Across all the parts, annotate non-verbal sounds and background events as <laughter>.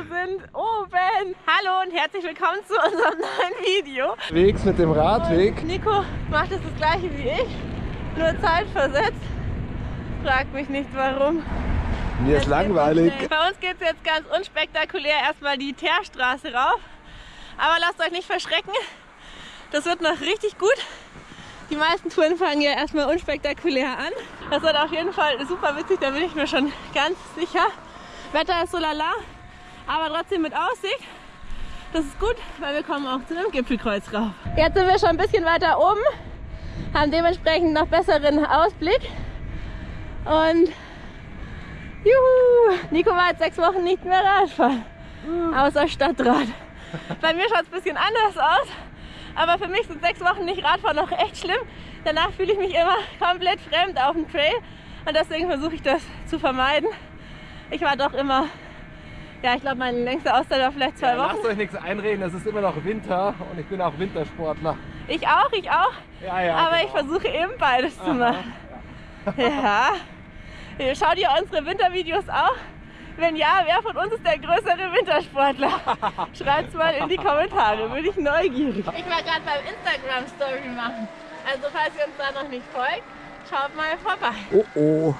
Wir sind oben. Hallo und herzlich willkommen zu unserem neuen Video. Wegs mit dem Radweg. Und Nico macht jetzt das gleiche wie ich, nur zeitversetzt. Frag mich nicht warum. Mir ist langweilig. Bei uns geht es jetzt ganz unspektakulär erstmal die Teerstraße rauf. Aber lasst euch nicht verschrecken. Das wird noch richtig gut. Die meisten Touren fangen ja erstmal unspektakulär an. Das wird auf jeden Fall super witzig, da bin ich mir schon ganz sicher. Wetter ist so lala, aber trotzdem mit Aussicht. Das ist gut, weil wir kommen auch zu dem Gipfelkreuz rauf. Jetzt sind wir schon ein bisschen weiter oben, haben dementsprechend noch besseren Ausblick. Und juhu, Nico war jetzt sechs Wochen nicht mehr Radfahren, außer Stadtrat. Bei mir schaut es ein bisschen anders aus. Aber für mich sind sechs Wochen nicht Radfahren noch echt schlimm. Danach fühle ich mich immer komplett fremd auf dem Trail. Und deswegen versuche ich das zu vermeiden. Ich war doch immer, ja, ich glaube, meine längste Auszeit war vielleicht zwei ja, Wochen. Lasst euch nichts einreden, es ist immer noch Winter und ich bin auch Wintersportler. Ich auch, ich auch. Ja, ja, Aber genau. ich versuche eben beides zu machen. Ja. Schaut ihr unsere Wintervideos auch? Wenn ja, wer von uns ist der größere Wintersportler? <laughs> Schreibt es mal in die Kommentare, bin ich neugierig. Ich war gerade beim Instagram Story machen. Also falls ihr uns da noch nicht folgt, schaut mal vorbei. Oh oh.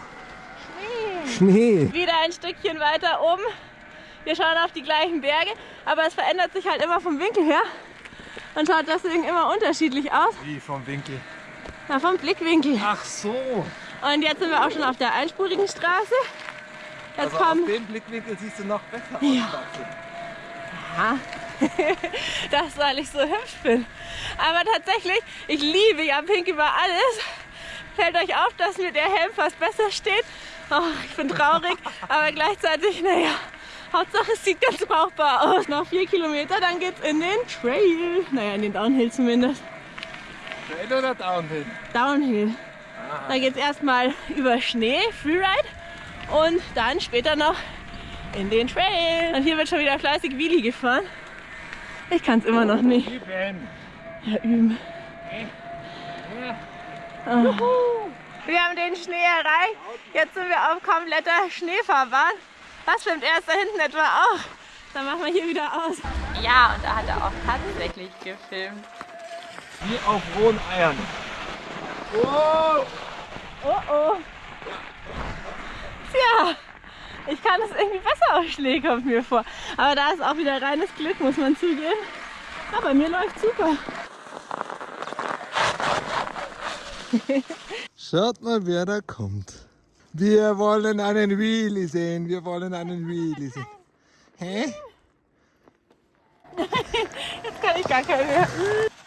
Schnee. Wieder ein Stückchen weiter oben. Wir schauen auf die gleichen Berge, aber es verändert sich halt immer vom Winkel her und schaut deswegen immer unterschiedlich aus. Wie vom Winkel. Na, vom Blickwinkel. Ach so. Und jetzt sind wir auch schon auf der einspurigen Straße. Jetzt Also kommen auf dem Blickwinkel siehst du noch besser Ja. aus. Maxi. Ja. <laughs> das, weil ich so hübsch bin. Aber tatsächlich, ich liebe ja pink über alles. Fällt euch auf, dass mir der Helm fast besser steht? Oh, ich bin traurig, <laughs> aber gleichzeitig, naja, Hauptsache es sieht ganz brauchbar aus. Noch vier Kilometer, dann geht's in den Trail. Naja, in den Downhill zumindest. Trail oder Downhill? Downhill. Da geht's erstmal über Schnee, Freeride und dann später noch in den Trail. Und hier wird schon wieder fleißig Wheelie gefahren. Ich kann es immer noch nicht. Üben. Ja, üben. Ja. Wir haben den Schnee erreicht. Jetzt sind wir auf kompletter Schneefahrbahn. Das schwimmt erst da hinten etwa auch. Dann machen wir hier wieder aus. Ja, und da hat er auch tatsächlich gefilmt. Wie auf rohen Eiern. Oh. Oh oh. Tja, ich kann es irgendwie besser auf Schnee, kommt mir vor. Aber da ist auch wieder reines Glück, muss man zugeben. Aber bei mir läuft super. Schaut mal, wer da kommt. Wir wollen einen Wheelie sehen. Wir wollen einen Wheelie sehen. Hä? <laughs> Jetzt kann ich gar keine mehr.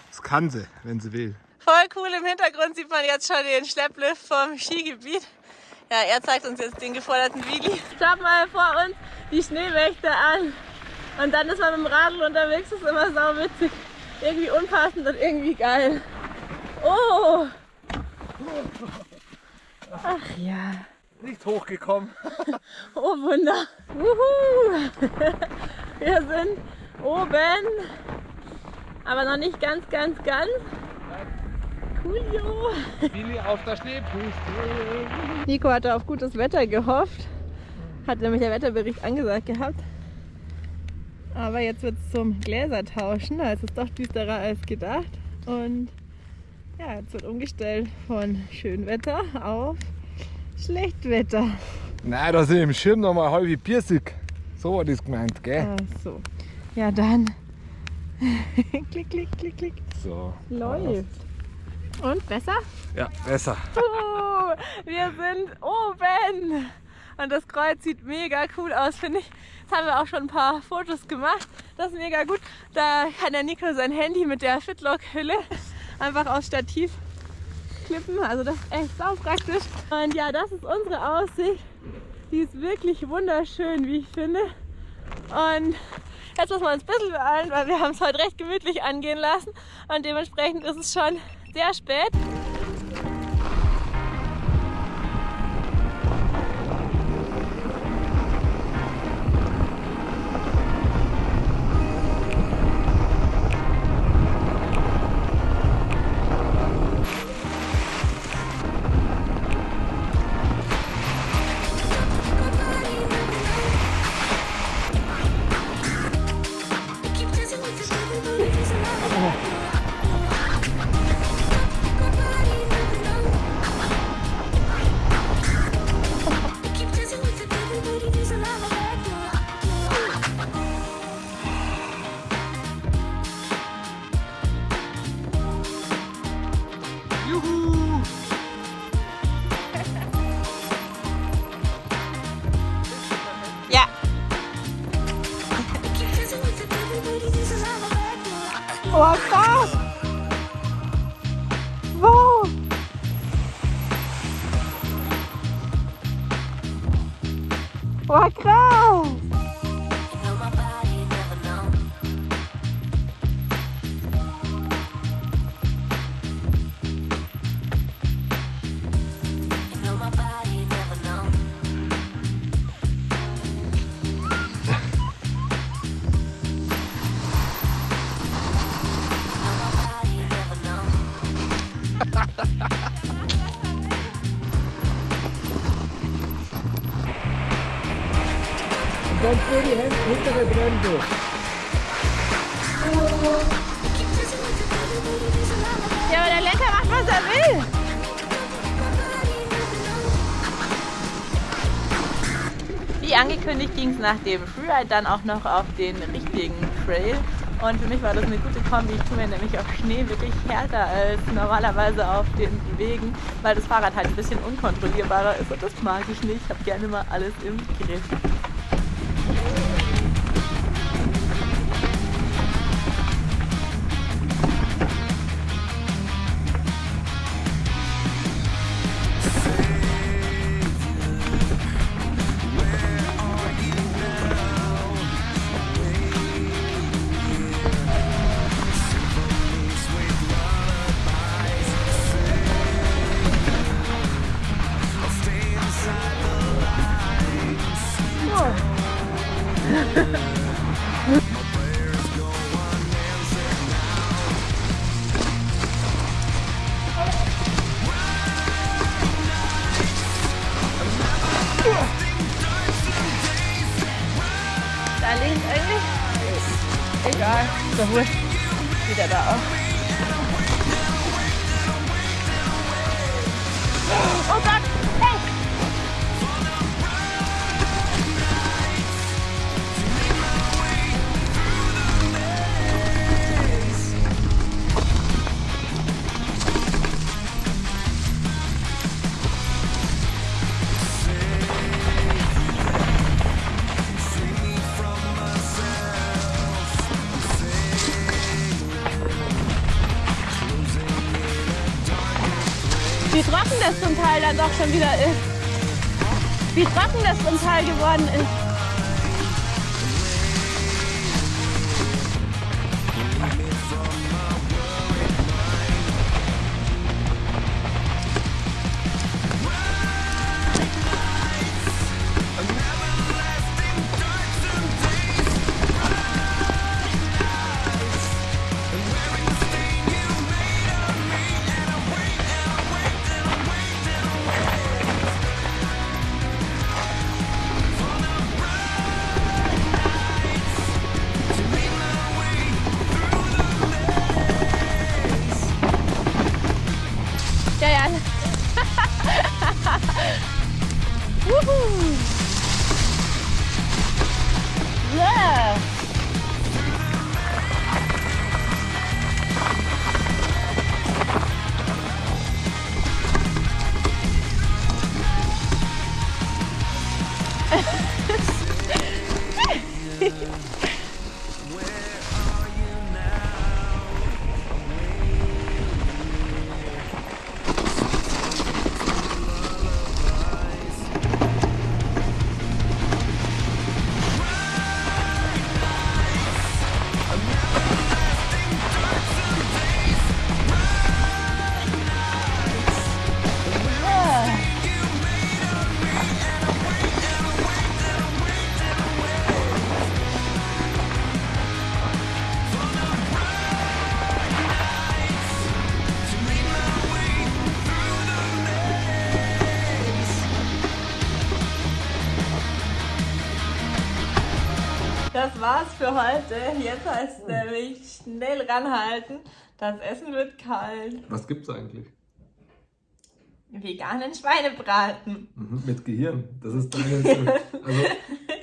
Das kann sie, wenn sie will. Voll cool, im Hintergrund sieht man jetzt schon den Schlepplift vom Skigebiet. Ja, er zeigt uns jetzt den geforderten Wheelie. Schaut mal vor uns die Schneewächter an. Und dann ist man mit dem Radl unterwegs, das ist immer sau witzig. Irgendwie unpassend und irgendwie geil. Oh! Ach ja. Nicht hochgekommen. <laughs> Oh Wunder. Wuhu. <laughs> Wir sind oben. Aber noch nicht ganz, ganz, ganz. Coolio. Wheelie auf der Schneepuste. Nico hatte auf gutes Wetter gehofft. Hat nämlich der Wetterbericht angesagt gehabt. Aber jetzt wird es zum Gläsertauschen. Da ist es doch düsterer als gedacht. Und ja, jetzt wird umgestellt von Schönwetter auf Schlechtwetter. Nein, da sind im Schirm noch mal halb Biersig. So war das gemeint, gell? Ach so. Ja, dann. <laughs> klick, klick, klick, klick. So. Läuft. Und besser? Ja, besser. Uh, wir sind oben. Und das Kreuz sieht mega cool aus, finde ich. Jetzt haben wir auch schon ein paar Fotos gemacht. Das ist mega gut. Da kann der Nico sein Handy mit der Fitlock-Hülle einfach aufs Stativ klippen. Also das ist echt sau praktisch. Und ja, das ist unsere Aussicht. Die ist wirklich wunderschön, wie ich finde. Und jetzt muss man uns ein bisschen beeilen, weil wir haben es heute recht gemütlich angehen lassen. Und dementsprechend ist es schon sehr spät. yeah. What's that? Whoa. What's that? Ganz nur die hintere Bremse. Ja, aber der Lenker macht, was er will. Wie angekündigt ging es nach dem Freeride dann auch noch auf den richtigen Trail. Und für mich war das eine gute Kombi. Ich tue mir nämlich auf Schnee wirklich härter als normalerweise auf den Wegen, weil das Fahrrad halt ein bisschen unkontrollierbarer ist und das mag ich nicht. Ich habe gerne mal alles im Griff. Egal, ist doch wurscht. Trocken das zum Teil dann doch schon wieder ist. Wie trocken das zum Teil geworden ist. Das war's für heute. Jetzt heißt es nämlich schnell ranhalten. Das Essen wird kalt. Was gibt's eigentlich? Veganen Schweinebraten. Mhm, mit Gehirn. Das ist deine. also,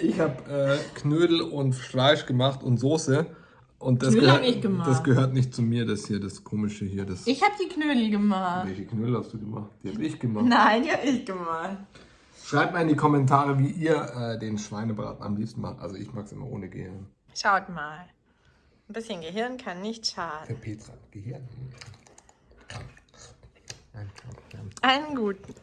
ich habe äh, Knödel und Fleisch gemacht und Soße. Und das, Knödel gehört, hab ich gemacht. das gehört nicht zu mir, das hier, das komische hier. Das, Ich habe die Knödel gemacht. welche Knödel hast du gemacht? Die habe ich gemacht. Nein, die habe ich gemacht. Schreibt mal in die Kommentare, wie ihr äh, den Schweinebraten am liebsten macht. Also ich mag es immer ohne Gehirn. Schaut mal. Ein bisschen Gehirn kann nicht schaden. Für Petra, Gehirn. Einen guten.